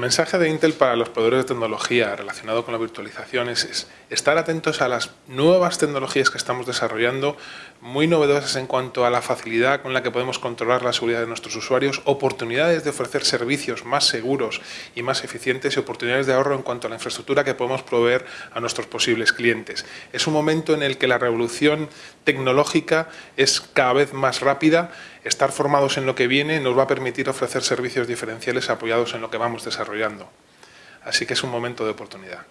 mensaje de Intel para los proveedores de tecnología relacionado con la virtualización es, estar atentos a las nuevas tecnologías que estamos desarrollando, muy novedosas en cuanto a la facilidad con la que podemos controlar la seguridad de nuestros usuarios, oportunidades de ofrecer servicios más seguros y más eficientes y oportunidades de ahorro en cuanto a la infraestructura que podemos proveer a nuestros posibles clientes. Es un momento en el que la revolución tecnológica es cada vez más rápida, estar formados en lo que viene nos va a permitir ofrecer servicios diferenciales apoyados en lo que vamos desarrollando. Así que es un momento de oportunidad.